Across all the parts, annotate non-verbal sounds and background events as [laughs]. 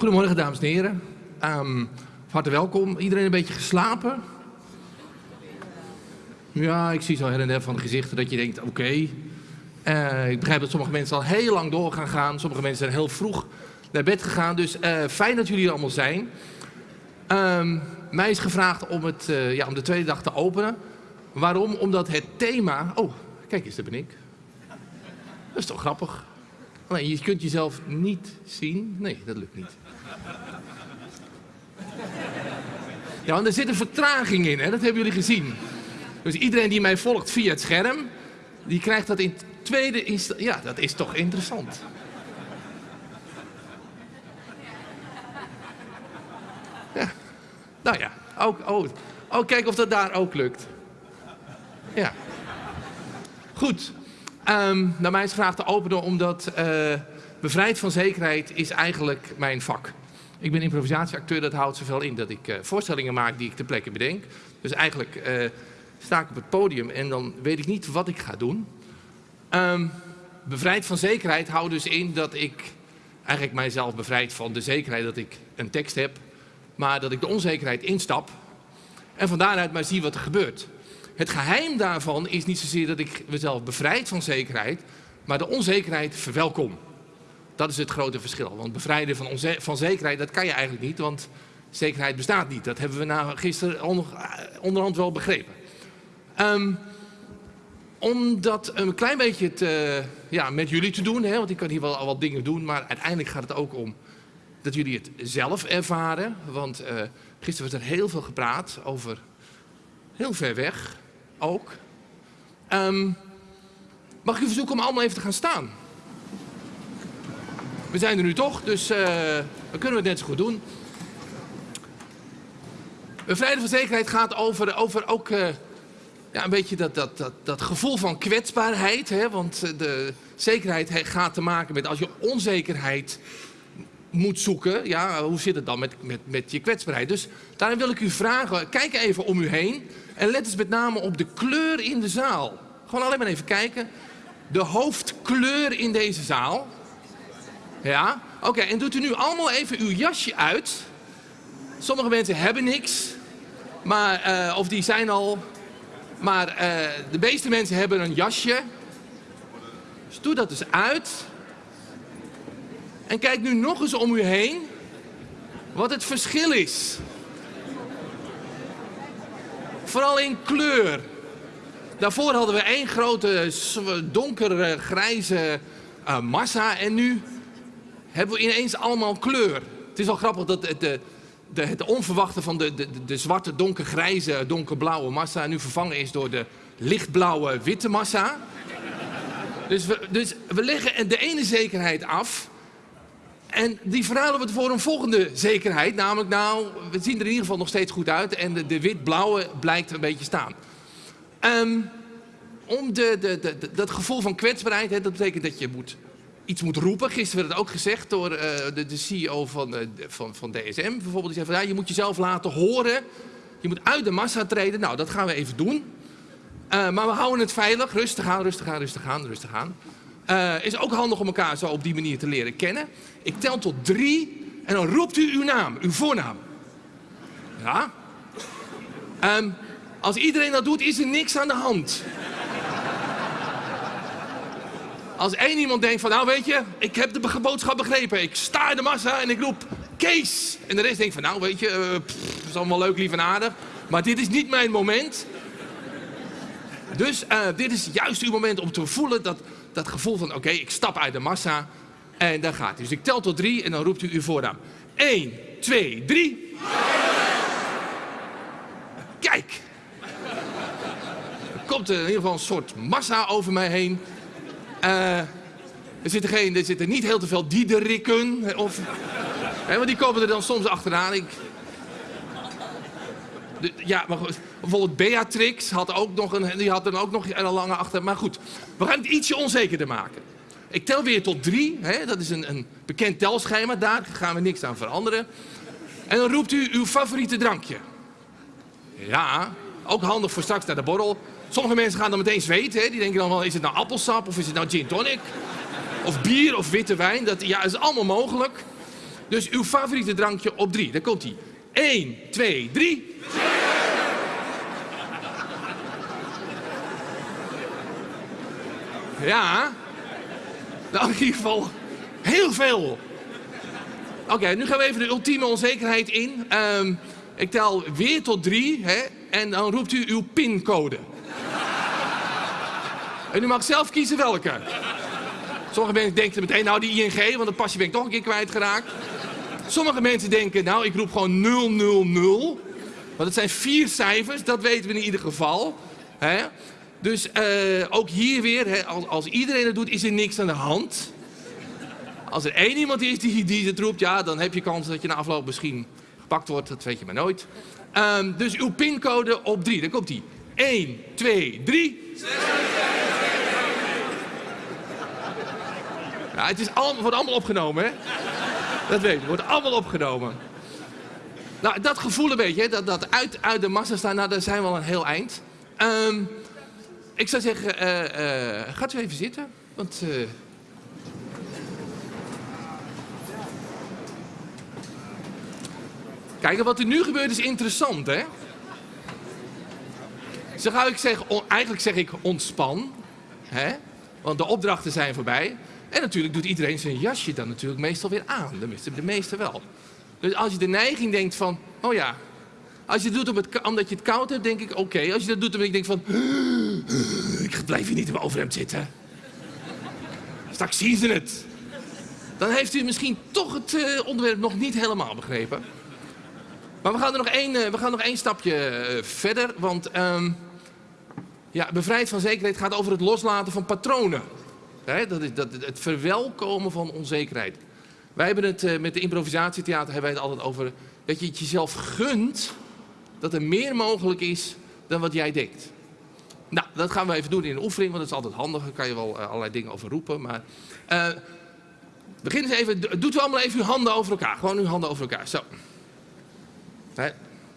Goedemorgen, dames en heren. Um, hartelijk welkom. Iedereen een beetje geslapen? Ja, ik zie zo her en der van gezichten dat je denkt, oké. Uh, ik begrijp dat sommige mensen al heel lang door gaan gaan. Sommige mensen zijn heel vroeg naar bed gegaan. Dus uh, fijn dat jullie er allemaal zijn. Um, mij is gevraagd om, het, uh, ja, om de tweede dag te openen. Waarom? Omdat het thema... Oh, kijk eens, daar ben ik. Dat is toch grappig? Je kunt jezelf niet zien. Nee, dat lukt niet. Ja, want er zit een vertraging in, hè? dat hebben jullie gezien. Dus iedereen die mij volgt via het scherm, die krijgt dat in tweede instantie. Ja, dat is toch interessant. Ja, nou ja, ook, oh, oh, kijk of dat daar ook lukt. Ja. Goed. Um, naar mij is gevraagd te openen omdat uh, bevrijd van zekerheid is eigenlijk mijn vak. Ik ben improvisatieacteur, dat houdt zoveel in dat ik uh, voorstellingen maak die ik ter plekke bedenk. Dus eigenlijk uh, sta ik op het podium en dan weet ik niet wat ik ga doen. Um, bevrijd van zekerheid houdt dus in dat ik eigenlijk mijzelf bevrijd van de zekerheid dat ik een tekst heb, maar dat ik de onzekerheid instap en van daaruit maar zie wat er gebeurt. Het geheim daarvan is niet zozeer dat ik mezelf bevrijd van zekerheid, maar de onzekerheid verwelkom. Dat is het grote verschil. Want bevrijden van, van zekerheid, dat kan je eigenlijk niet, want zekerheid bestaat niet. Dat hebben we nou gisteren onderhand wel begrepen. Um, om dat een klein beetje ja, met jullie te doen, hè, want ik kan hier wel al wat dingen doen, maar uiteindelijk gaat het ook om dat jullie het zelf ervaren. Want uh, gisteren werd er heel veel gepraat over heel ver weg ook. Um, mag ik u verzoeken om allemaal even te gaan staan? We zijn er nu toch, dus uh, we kunnen het net zo goed doen. Bevrijden van zekerheid gaat over, over ook uh, ja, een beetje dat, dat, dat, dat gevoel van kwetsbaarheid. Hè? Want eh, de zekerheid gaat te maken met als je onzekerheid moet zoeken. Ja, hoe zit het dan met, met, met je kwetsbaarheid? Dus daarom wil ik u vragen, kijk even om u heen. En let eens met name op de kleur in de zaal. Gewoon alleen maar even kijken. De hoofdkleur in deze zaal. Ja, oké. En doet u nu allemaal even uw jasje uit. Sommige mensen hebben niks. Maar, uh, of die zijn al... Maar uh, de meeste mensen hebben een jasje. Dus doe dat dus uit. En kijk nu nog eens om u heen. Wat het verschil is. Vooral in kleur. Daarvoor hadden we één grote donkere grijze uh, massa en nu hebben we ineens allemaal kleur. Het is al grappig dat het, de, de, het onverwachte van de, de, de zwarte, donkergrijze, donkerblauwe massa nu vervangen is door de lichtblauwe, witte massa. Dus we, dus we leggen de ene zekerheid af en die verhalen we voor een volgende zekerheid. Namelijk, nou, we zien er in ieder geval nog steeds goed uit. En de, wit-blauwe blijkt een beetje staan. Um, om de, de, dat gevoel van kwetsbaarheid, hè, dat betekent dat je moet, iets moet roepen. Gisteren werd het ook gezegd door uh, de, CEO van, uh, van, van DSM bijvoorbeeld. Die zei van, ja, je moet jezelf laten horen. Je moet uit de massa treden. Nou, dat gaan we even doen. Uh, maar we houden het veilig. Rustig aan, rustig aan, rustig aan, rustig aan. Uh, is ook handig om elkaar zo op die manier te leren kennen. Ik tel tot drie en dan roept u uw naam, uw voornaam. Ja? Um, als iedereen dat doet, is er niks aan de hand. Als één iemand denkt van, nou weet je, ik heb de boodschap begrepen. Ik sta in de massa en ik roep, Kees. En de rest denkt van, nou weet je, uh, is allemaal leuk, lief en aardig. Maar dit is niet mijn moment. Dus uh, dit is juist uw moment om te voelen dat dat gevoel van, oké, ik stap uit de massa en dan gaat hij. Dus ik tel tot drie en dan roept u uw voornaam. 1, 2, 3. Kijk. Er komt in ieder geval een soort massa over mij heen. Uh, er zitten, geen, er zitten niet heel te veel diederikken. Of, hè, want die komen er dan soms achteraan. Ik, ja, maar bijvoorbeeld Beatrix had ook nog een, die had dan ook nog een lange achter. Maar goed, we gaan het ietsje onzekerder maken. Ik tel weer tot drie. Hè? Dat is een, een bekend telschema. Daar gaan we niks aan veranderen. En dan roept u uw favoriete drankje. Ja, ook handig voor straks naar de borrel. Sommige mensen gaan dan meteen zweten. Hè? Die denken dan wel, is het nou appelsap of is het nou gin tonic? Of bier of witte wijn. Dat ja, is allemaal mogelijk. Dus uw favoriete drankje op drie. Daar komt hij. 1, 2, 3. Ja. Nou, in ieder geval heel veel. Oké, nu gaan we even de ultieme onzekerheid in. Um, ik tel weer tot drie hè, en dan roept u uw pincode. en u mag zelf kiezen welke. Sommige mensen denken meteen, nou die ING, want dat pasje ben ik toch een keer kwijtgeraakt. Sommige mensen denken, nou ik roep gewoon 000. Want het zijn vier cijfers, dat weten we in ieder geval. Hè? Dus uh, ook hier weer, hè, als, als, iedereen het doet, is er niks aan de hand. Als er één iemand is die, die het roept, ja, dan heb je kans dat je na afloop misschien gepakt wordt. Dat weet je maar nooit. Um, dus uw pincode op drie, daar komt die. 1, 2, 3. Ja, het is allemaal, wordt allemaal opgenomen, hè? Dat weet je, wordt allemaal opgenomen. Nou, dat gevoel een beetje, dat, dat uit, uit de massa staan, nou, daar zijn we al een heel eind. Um, ik zou zeggen, uh, uh, gaat u even zitten, want... Uh... Kijk, wat er nu gebeurt is interessant, hè? Zo ik zeggen, eigenlijk zeg ik ontspan, hè? Want de opdrachten zijn voorbij. En natuurlijk doet iedereen zijn jasje dan natuurlijk meestal weer aan. De, de meeste wel. Dus als je de neiging denkt van, oh ja. Als je het doet om het, omdat je het koud hebt, denk ik oké. Als je dat doet omdat je denkt van, [gasps] ik blijf hier niet in mijn overhemd zitten. Straks zien ze het. Dan heeft u misschien toch het uh, onderwerp nog niet helemaal begrepen. Maar we gaan er nog één, uh, we gaan nog één stapje uh, verder. Want um, ja, bevrijd van zekerheid gaat over het loslaten van patronen. Dat is, dat, het verwelkomen van onzekerheid. Wij hebben het met de improvisatietheater hebben wij het altijd over dat je het jezelf gunt dat er meer mogelijk is dan wat jij denkt. Nou, dat gaan we even doen in een oefening, want dat is altijd handig. Daar kan je wel uh, allerlei dingen over roepen. Maar uh, begin eens even, doet u allemaal even uw handen over elkaar. Gewoon uw handen over elkaar. Zo. Hè?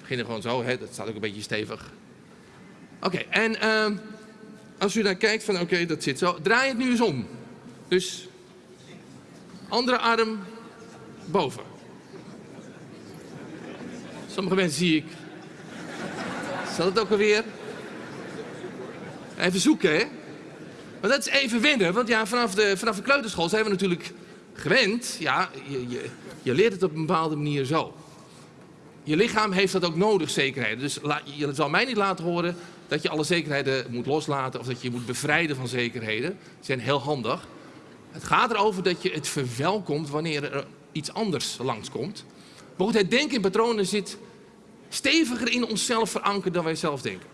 Beginnen gewoon zo, dat staat ook een beetje stevig. Oké, en uh, als u daar kijkt van oké, dat zit zo. Draai het nu eens om. Dus andere arm boven. Sommige mensen zie ik. Zal het ook alweer? Even zoeken, hè? Maar dat is even wennen, want ja, vanaf de, vanaf de kleuterschool zijn we natuurlijk gewend. Ja, je, je, je leert het op een bepaalde manier zo. Je lichaam heeft dat ook nodig, zekerheid. Dus je zal mij niet laten horen dat je alle zekerheden moet loslaten of dat je je moet bevrijden van zekerheden. Die zijn heel handig. Het gaat erover dat je het verwelkomt wanneer er iets anders langskomt. Maar goed, het denken in patronen zit steviger in onszelf verankerd dan wij zelf denken.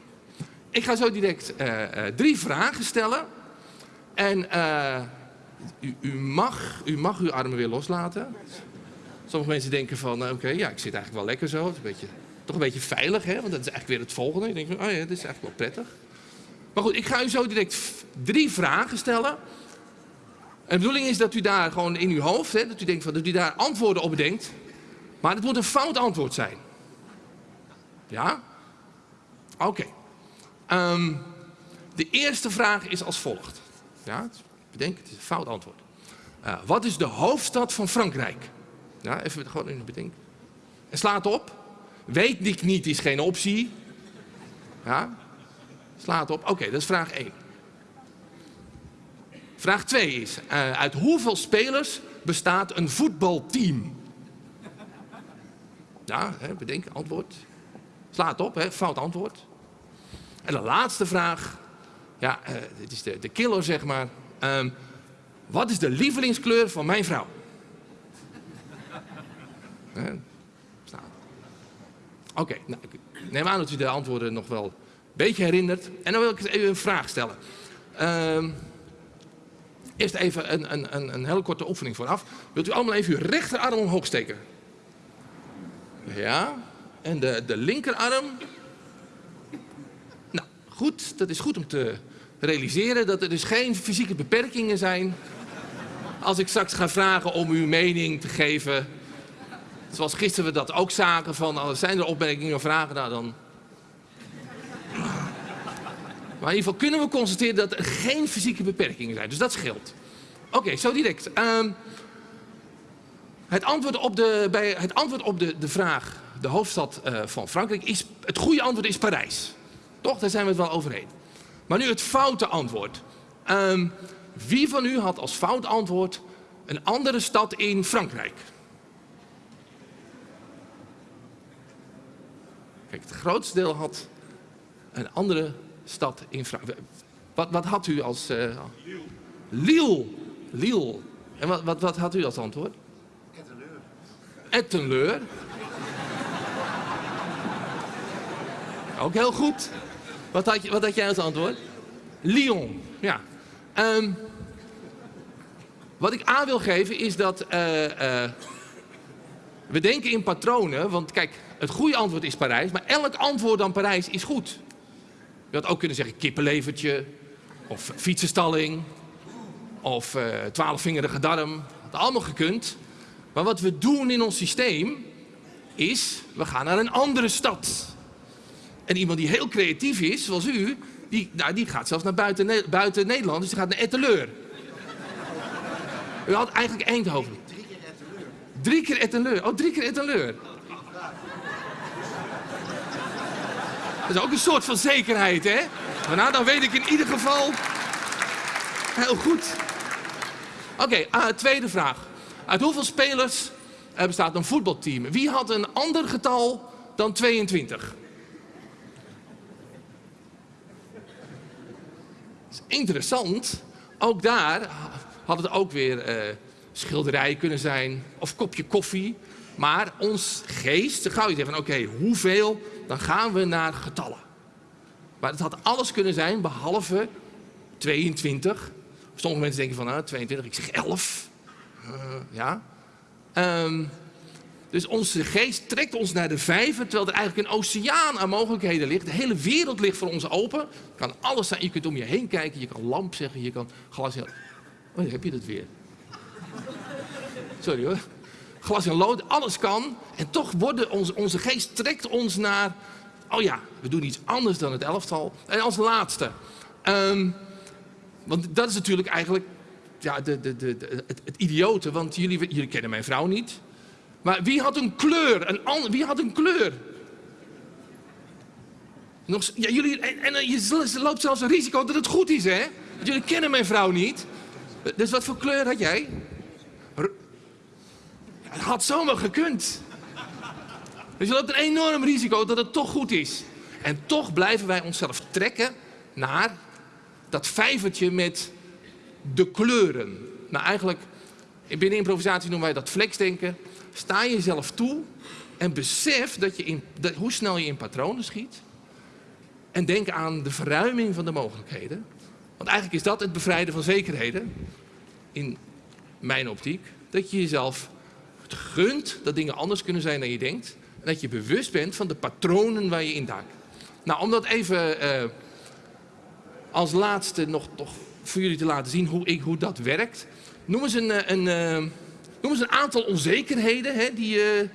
Ik ga zo direct uh, uh, drie vragen stellen. En uh, u, mag, u mag uw armen weer loslaten. Sommige mensen denken van, oké, ja, ik zit eigenlijk wel lekker zo. Het is een beetje toch een beetje veilig, hè? want dat is eigenlijk weer het volgende. Je denkt van, oh ja, dit is eigenlijk wel prettig. Maar goed, ik ga u zo direct drie vragen stellen. En de bedoeling is dat u daar gewoon in uw hoofd, hè, dat u denkt van, dat u daar antwoorden op bedenkt. Maar het moet een fout antwoord zijn. Ja? Oké. Um, de eerste vraag is als volgt. Ja, bedenk, het is een fout antwoord. Uh, wat is de hoofdstad van Frankrijk? Ja, even gewoon in bedenken. En slaat op. Weet ik niet is geen optie. Ja? Slaat op. Oké, dat is vraag 1. Vraag 2 is, uh, uit hoeveel spelers bestaat een voetbalteam? Ja, hè, bedenk, antwoord. Slaat op, hè, fout antwoord. En de laatste vraag, ja, uh, dit is de, de killer zeg maar. Um, wat is de lievelingskleur van mijn vrouw? [laughs] Oké, nou, neem aan dat u de antwoorden nog wel een beetje herinnert. En dan wil ik even een vraag stellen. Uh, eerst even een, een, een, een hele korte oefening vooraf. Wilt u allemaal even uw rechterarm omhoog steken? Ja, en de, de linkerarm. Nou, goed, dat is goed om te realiseren dat er dus geen fysieke beperkingen zijn. Als ik straks ga vragen om uw mening te geven Zoals gisteren we dat ook zagen van, oh, zijn er opmerkingen of vragen? Nou, dan... Maar in ieder geval kunnen we constateren dat er geen fysieke beperkingen zijn. Dus dat scheelt. Oké, zo direct. Um, Het antwoord op de, bij het antwoord op de, de vraag, de hoofdstad uh, van Frankrijk, is, het goede antwoord is Parijs. Toch, daar zijn we het wel overheen. Maar nu het foute antwoord. Um, wie van u had als fout antwoord een andere stad in Frankrijk? Kijk, het grootste deel had een andere stad in Frankrijk. Wat, wat had u als... Uh, Lille. Lille. En wat, wat, wat had u als antwoord? Ettenleur. Ettenleur. Ook heel goed. Wat had, je, wat had jij als antwoord? Lyon. Ja. Um, wat ik aan wil geven is dat uh, uh, we denken in patronen. Want kijk, het goede antwoord is Parijs. Maar elk antwoord dan Parijs is goed. Je had ook kunnen zeggen kippenlevertje. Of fietsenstalling. Of uh, twaalfvingerige darm. Dat allemaal gekund. Maar wat we doen in ons systeem is, we gaan naar een andere stad. En iemand die heel creatief is, zoals u, die, nou, die gaat zelfs naar buiten, buiten Nederland. Dus die gaat naar Etteleur. U had eigenlijk Eindhoven. Drie keer Etteleur. Drie keer Etteleur. Oh, drie keer Etteleur. Dat is ook een soort van zekerheid, hè? Maar nou, dan weet ik in ieder geval heel goed. Oké, okay, uh, tweede vraag. Uit hoeveel spelers uh, bestaat een voetbalteam? Wie had een ander getal dan 22? Interessant. Ook daar had het ook weer uh, schilderij kunnen zijn of kopje koffie. Maar ons geest, dan gauw je zeggen van oké, hoeveel, dan gaan we naar getallen. Maar het had alles kunnen zijn behalve 22. Sommige mensen denken van nou, 22, ik zeg 11. Uh, ja. Um, dus onze geest trekt ons naar de vijver, terwijl er eigenlijk een oceaan aan mogelijkheden ligt. De hele wereld ligt voor ons open. Kan alles zijn. Je kunt om je heen kijken, je kan lamp zeggen, je kan glas in... Oh, heb je dat weer. Sorry hoor. Glas in lood, alles kan. En toch wordt onze, onze geest trekt ons naar... Oh ja, we doen iets anders dan het elftal. En als laatste. Um, want dat is natuurlijk eigenlijk ja, de, de, de, het, het idiote. Want jullie, jullie kennen mijn vrouw niet. Maar wie had een kleur? Een wie had een kleur? Nog, ja, jullie, en, en je loopt zelfs een risico dat het goed is, hè? Want jullie kennen mijn vrouw niet. Dus wat voor kleur had jij? Het had zomaar gekund. Dus je loopt een enorm risico dat het toch goed is. En toch blijven wij onszelf trekken naar dat vijvertje met de kleuren. Nou, eigenlijk, binnen improvisatie noemen wij dat flexdenken. Sta jezelf toe en besef dat je in, dat, hoe snel je in patronen schiet. En denk aan de verruiming van de mogelijkheden. Want eigenlijk is dat het bevrijden van zekerheden. In mijn optiek. Dat je jezelf het gunt dat dingen anders kunnen zijn dan je denkt. En dat je bewust bent van de patronen waar je in duikt. Nou, om dat even uh, als laatste nog toch voor jullie te laten zien hoe, ik, hoe dat werkt. Noem eens een, eh, een, een Noem eens een aantal onzekerheden hè, die uh,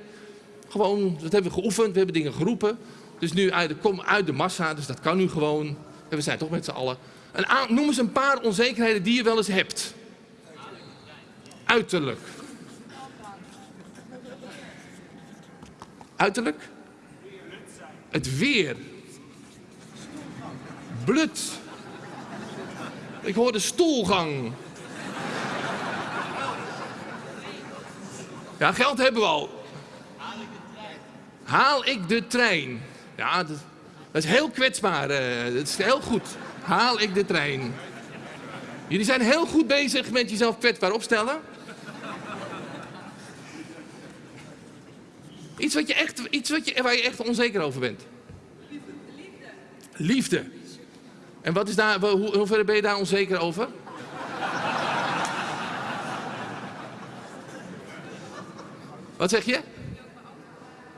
gewoon, dat hebben we geoefend, we hebben dingen geroepen. Dus nu uit de, kom uit de massa, dus dat kan nu gewoon. En we zijn toch met z'n allen. Een noem eens een paar onzekerheden die je wel eens hebt. Uiterlijk. Uiterlijk? Het weer. Blut. Ik hoor de stoelgang. Ja, geld hebben we al. Haal ik de trein? Ja, dat, is heel kwetsbaar. Uh, dat is heel goed. Haal ik de trein? Jullie zijn heel goed bezig met jezelf kwetsbaar opstellen. Iets, wat je echt, iets wat je, waar je echt onzeker over bent. Liefde. Liefde. En wat is daar, hoe, hoe ver ben je daar onzeker over? Wat zeg je?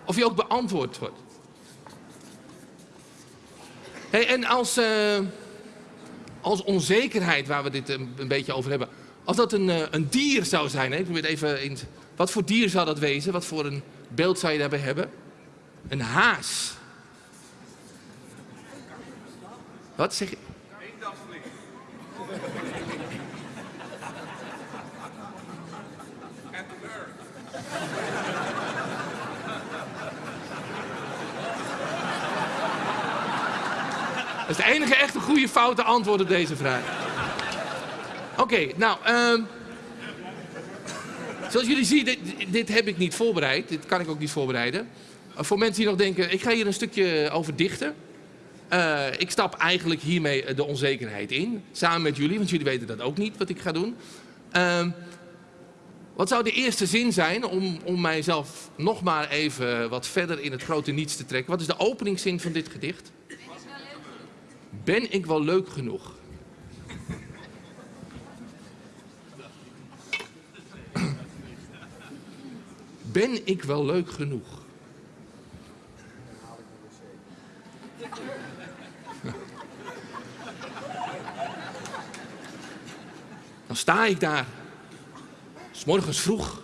Of je ook beantwoord wordt. Hey, en als, uh, als onzekerheid, waar we dit een, een, beetje over hebben, als dat een, uh, een dier zou zijn, hè? ik probeer even in, wat voor dier zou dat wezen? Wat voor een beeld zou je daarbij hebben? Een haas. Wat zeg je? Is de enige echte goede foute antwoord op deze vraag. Oké, nou, ehm, zoals jullie zien, dit, heb ik niet voorbereid. Dit kan ik ook niet voorbereiden. Uh, voor mensen die nog denken, ik ga hier een stukje over dichten. Uh, ik stap eigenlijk hiermee de onzekerheid in. Samen met jullie, want jullie weten dat ook niet wat ik ga doen. Uh, wat zou de eerste zin zijn om, om mijzelf nog maar even wat verder in het grote niets te trekken? Wat is de openingszin van dit gedicht? Ben ik wel leuk genoeg? Ben ik wel leuk genoeg? Dan sta ik daar, s morgens vroeg,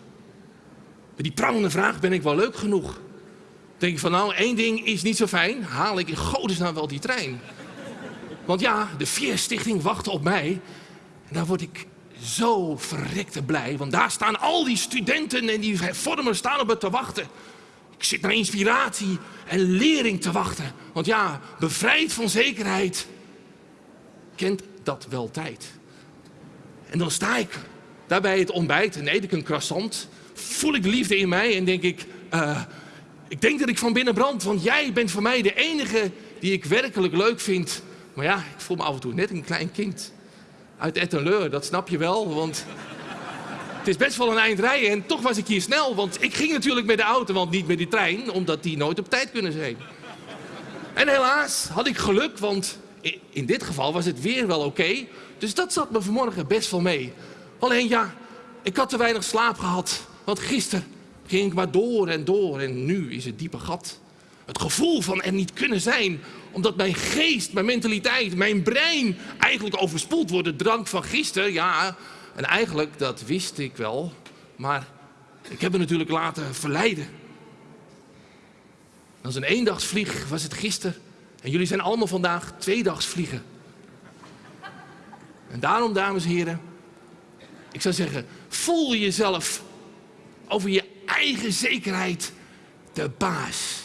met die prangende vraag, ben ik wel leuk genoeg? Denk ik van nou, één ding is niet zo fijn, haal ik in godesnaam wel die trein? Want ja, de Vier-stichting wacht op mij. En daar word ik zo verrekte blij, want daar staan al die studenten en die vormers staan op me te wachten. Ik zit naar inspiratie en lering te wachten. Want ja, bevrijd van zekerheid kent dat wel tijd. En dan sta ik daar bij het ontbijt en eet ik een croissant. Voel ik de liefde in mij en denk ik, uh, ik denk dat ik van binnen brand. Want jij bent voor mij de enige die ik werkelijk leuk vind. Maar ja, ik voel me af en toe net een klein kind. Uit Ettenleur, dat snap je wel, want het is best wel een eind rijden en toch was ik hier snel. Want ik ging natuurlijk met de auto, want niet met die trein, omdat die nooit op tijd kunnen zijn. En helaas had ik geluk, want in dit geval was het weer wel oké. Dus dat zat me vanmorgen best wel mee. Alleen ja, ik had te weinig slaap gehad. Want gisteren ging ik maar door en door en nu is het diepe gat. Het gevoel van er niet kunnen zijn. Omdat mijn geest, mijn mentaliteit, mijn brein eigenlijk overspoeld wordt. De drank van gisteren, ja. En eigenlijk, dat wist ik wel. Maar ik heb me natuurlijk laten verleiden. Als een eendagsvlieg was het gisteren. En jullie zijn allemaal vandaag tweedagsvliegen. En daarom, dames en heren, ik zou zeggen, voel jezelf over je eigen zekerheid de baas.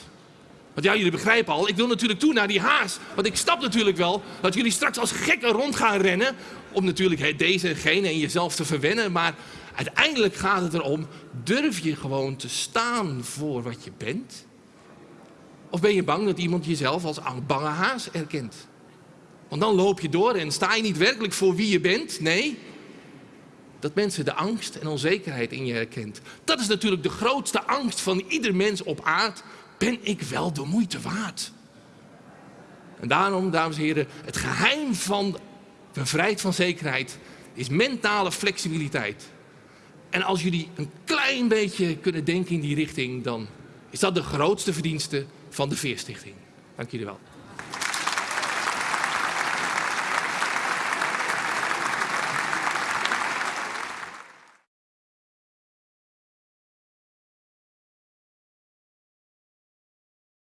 Want ja, jullie begrijpen al, ik wil natuurlijk toe naar die haas. Want ik snap natuurlijk wel dat jullie straks als gekken rond gaan rennen. Om natuurlijk deze en gene en jezelf te verwennen. Maar uiteindelijk gaat het erom, durf je gewoon te staan voor wat je bent? Of ben je bang dat iemand jezelf als bange haas erkent? Want dan loop je door en sta je niet werkelijk voor wie je bent. Nee, dat mensen de angst en onzekerheid in je herkent. Dat is natuurlijk de grootste angst van ieder mens op aard. Ben ik wel de moeite waard? En daarom, dames en heren, het geheim van bevrijd van zekerheid is mentale flexibiliteit. En als jullie een klein beetje kunnen denken in die richting, dan is dat de grootste verdienste van de Veerstichting. Dank jullie wel.